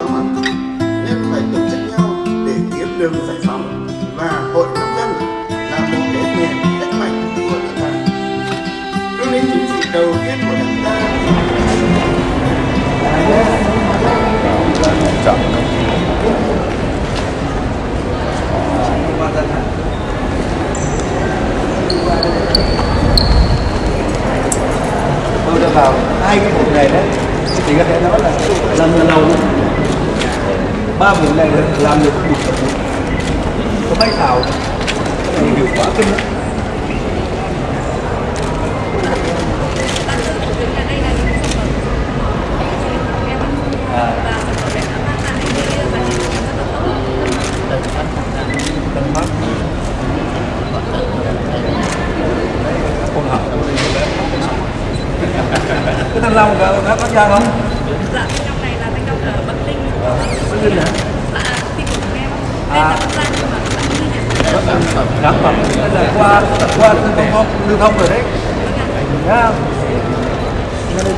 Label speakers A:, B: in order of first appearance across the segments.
A: Nên phải tổ chức nhau để kiếm đường giải phóng và hội nông dân là một cái nền đất mạnh của nước ta. Cương lĩnh chính trị đầu tiên của đảng ta.
B: Tôi đã vào hai cái bộ này đấy. Thì có thể nói là làm lần đầu ba miếng này làm được một tập có bay thảo thì hiệu quả kinh lắm. À. Con cái thanh long có có có ra không?
C: Dạ, thanh long này là thanh long ở Bắc Ninh.
B: Bắc Ninh hả?
C: Dạ, thì của em. Đây là Bắc Giang nhưng mà Bắc Ninh ạ.
B: sản phẩm đây là qua qua lưu thông lưu thông rồi đấy Nhá. Nghe đây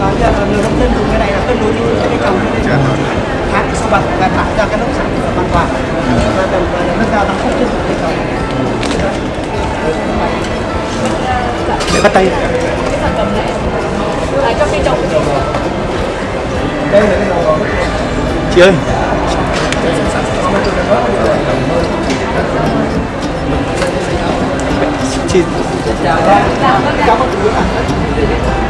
D: còn giờ người nông dân dùng cái này là cân đối với cái trồng tháng sau bật và tạo ra cái nông sản phẩm an toàn và đồng thời nâng cao năng suất lượng cây trồng để bắt tay
C: Cái sản phẩm này à, cho cây trồng
B: đây là cái
D: chị ơi chị cảm ơn
C: Dạ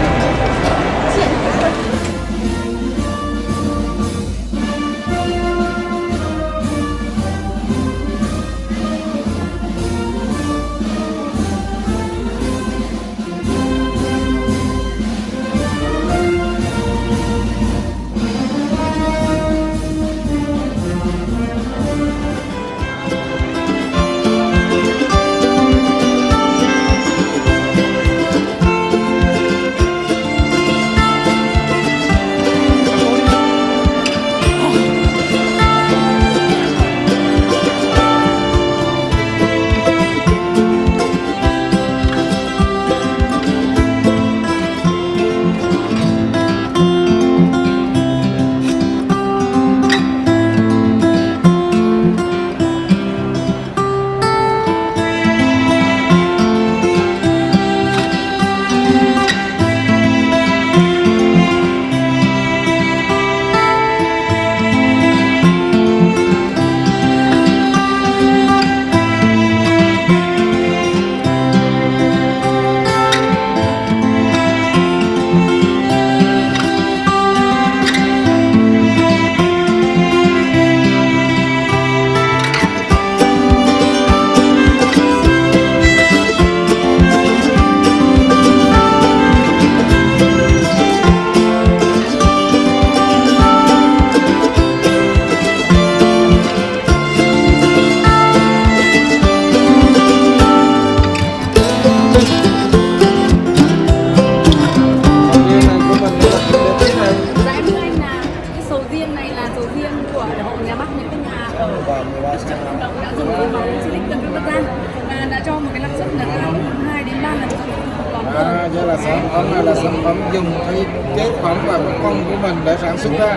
C: dùng cái
A: chế phẩm và cái phân của mình để sản xuất ra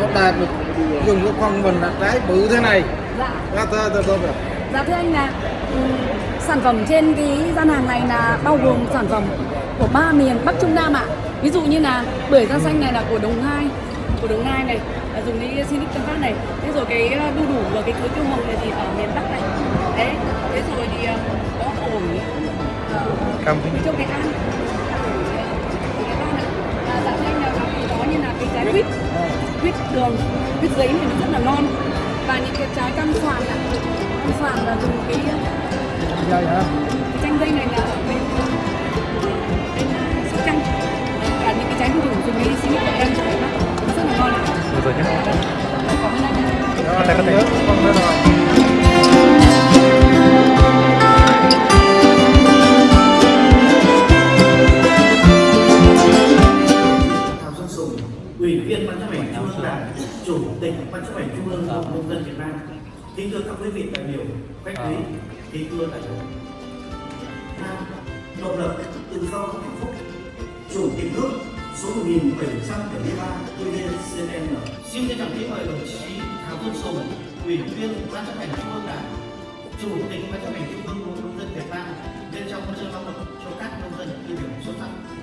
A: nó đạt được dùng cái phân mình là trái bự thế này
C: Dạ.
A: Đó, thưa, thưa, thưa, thưa.
C: Dạ thưa anh là ừm, sản phẩm trên cái gian hàng này là bao gồm sản phẩm của ba miền Bắc Trung Nam ạ. Ví dụ như là bưởi da xanh này là của Đồng Nai, của Đồng Nai này là dùng cái Sinic Tân Phát này. Thế rồi cái ờ, đu đủ và cái cưới tiêu hồng này thì ở miền Bắc này. Đấy. Thế rồi thì ờ, có ổi trong cái ăn. Ổi, ờ, cái ăn ạ. À, dạ thưa anh là có như là cái trái quýt, quýt đường, quýt giấy này nó rất là non và những cái trái cam xoàn ạ. Cam xoàn là dùng cái
A: Dây hả?
C: chanh dây này là bên bên sóc trăng và những cái trái đu đủ dùng cái xí
E: TVCN xin trân trọng kính mời đồng chí Thảo Quân Sùng ủy viên ban chấp hành trung ương đảng chủ tịch ban chấp hành trung ương hội nông dân Việt Nam lên trong huân chương lao động cho các nông dân tiêu biểu xuất sắc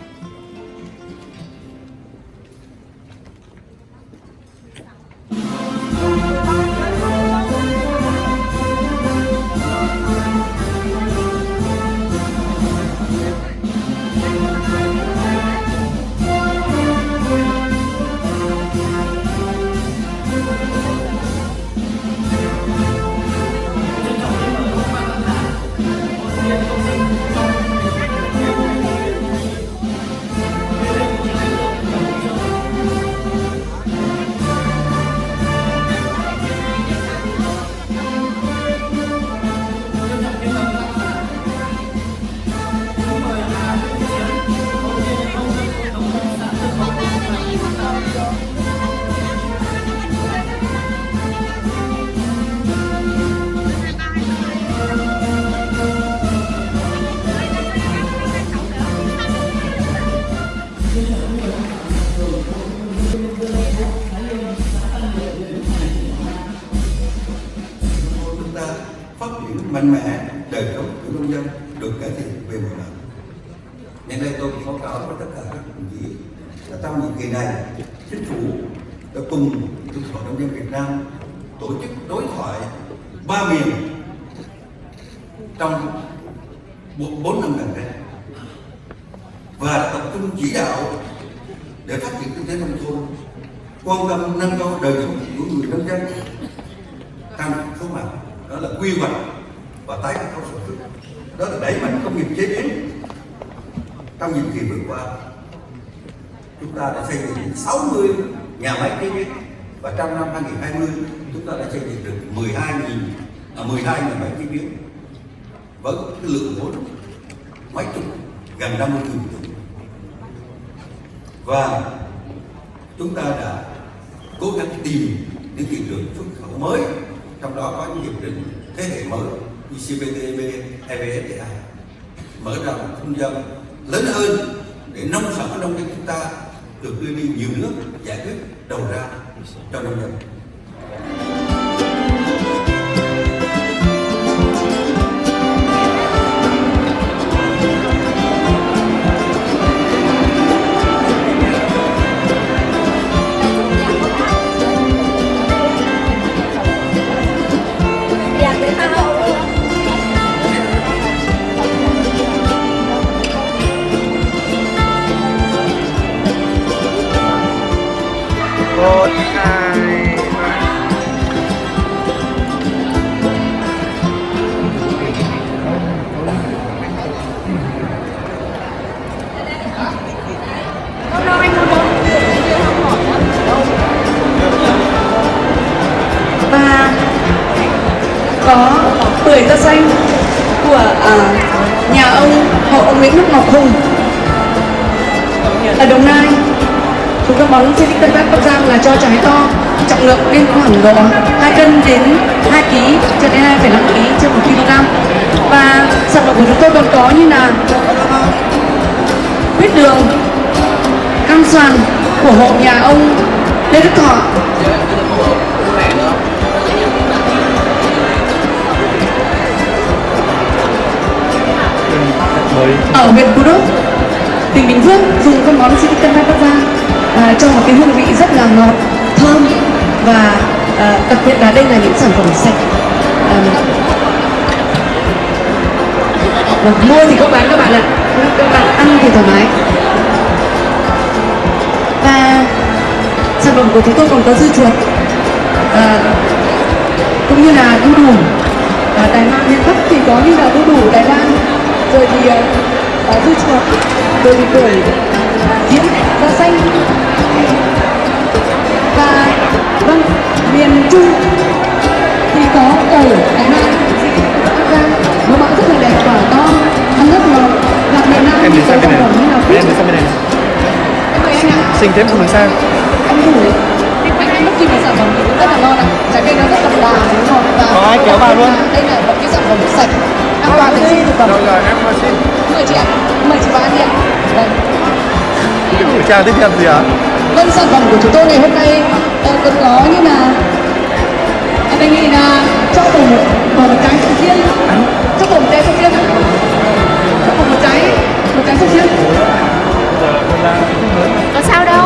B: với tất cả các đồng chí là trong nhiệm kỳ này. Chính phủ đã cùng hiệp hội nông dân Việt Nam tổ chức đối thoại ba miền trong bốn bốn năm gần đây và tập trung chỉ đạo để phát triển kinh tế nông thôn, quan tâm nâng cao đời sống của người nông dân. Tăng số mặt đó là quy hoạch và tái cơ cấu sản xuất. Đó là đẩy mạnh công nghiệp chế biến trong những kỳ vừa qua chúng ta đã xây dựng đến 60 nhà máy chế biến. Và trong năm 2020 chúng ta đã xây dựng được 12 à, 12 nhà máy chế biến với cái lượng vốn mấy chục gần 50 nghìn tỷ và chúng ta đã cố gắng tìm những thị trường xuất khẩu mới trong đó có những hiệp định thế hệ mới như CPTPP, EVFTA mở ra một không gian lớn hơn để nông sản của nông dân chúng ta được đưa đi nhiều nước giải quyết đầu ra cho nông dân.
C: Bưởi xanh của uh, nhà ông hộ ông Nguyễn Đức Ngọc Hùng. Ở Đồng Nai chúng tôi bóng trên Tân bác Bắc Giang là cho trái to trọng lượng lên khoảng độ 2 cân đến 2 kg cho đến 2,5 kg trên 1 kg. Và sản phẩm của chúng tôi còn có như là huyết đường cam xoàn của hộ nhà ông Lê Đức Thọ. Ở huyện Phú Đốc, tỉnh Bình Phước dùng con món Silicon cân Bắc Giang à, cho một cái hương vị rất là ngọt, thơm và à, đặc biệt là đây là những sản phẩm sạch. À, và mua thì có bán các bạn ạ, các bạn ăn thì thoải mái. Và sản phẩm của chúng tôi còn có dư chuột à, cũng như là đu đủ à, Đài Loan miền Bắc thì có như là đu đủ Đài Loan rồi thì uh, dưa chuột rồi thì bưởi diễn da xanh. Và vâng miền Trung thì có Loan Bắc Giang nó mẫu rất là đẹp quả to. Ăn rất ngon và miền Nam
F: Em ngay
C: lúc
F: khi mà
C: sản phẩm
F: thì cũng
C: rất là ngon ạ.
F: Trái cây
C: nó rất đậm đà đúng không? Và có
G: ai kéo vào luôn?
F: đây là một cái sản phẩm sạch an toàn vệ sinh thực phẩm.
B: Rồi rồi em xin.
F: Mời chị ạ. Mời chị vào ăn đi ạ. Vâng.
B: Kiểm tra tiếp theo gì ạ?
F: Vâng sản phẩm của chúng tôi ngày hôm nay ờ, còn có như là anh anh nghĩ là cho cùng một, một trái sầu riêng. Cho cùng một trái sầu riêng cho cùng một trái một trái sầu riêng.
C: Có sao đâu.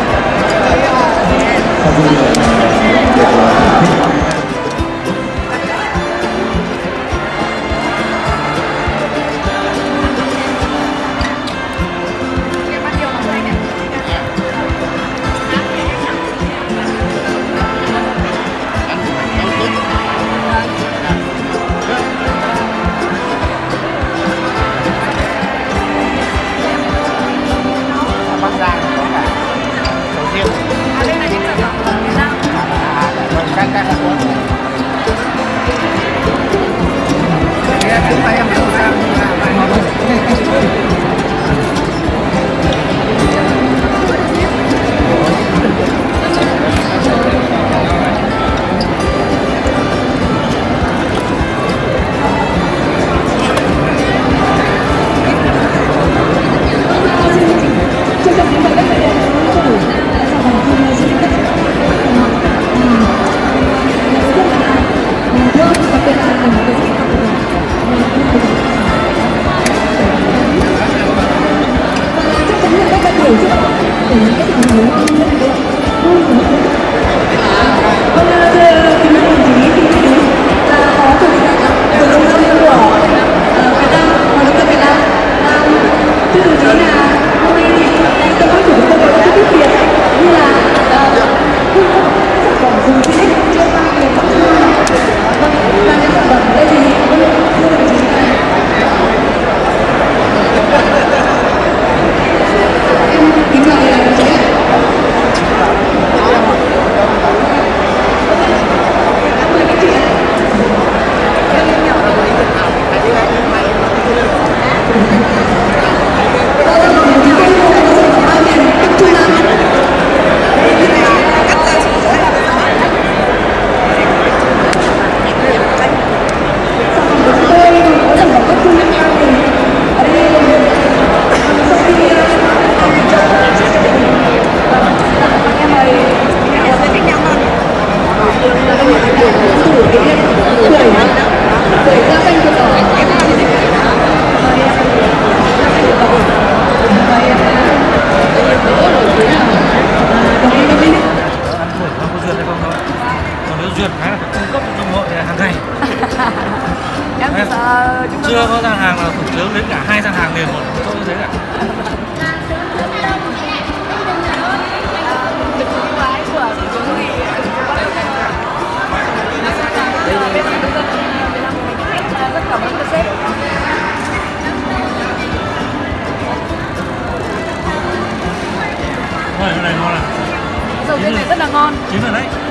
F: 風に。Hãy subscribe cho
H: kênh Ghiền Mì Gõ Để không
C: bỏ lỡ những
H: video hấp dẫn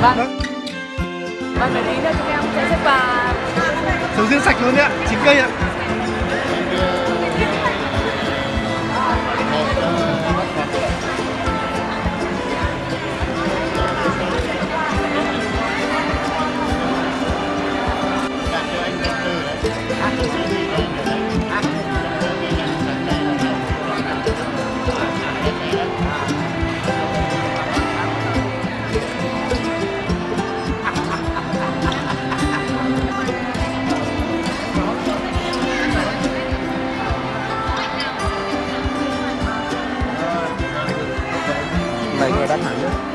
C: Vâng. Vâng, để tí nữa chúng em sẽ xếp và
D: sầu riêng sạch luôn đấy ạ chín cây ạ
B: này người đắt hẳn nữa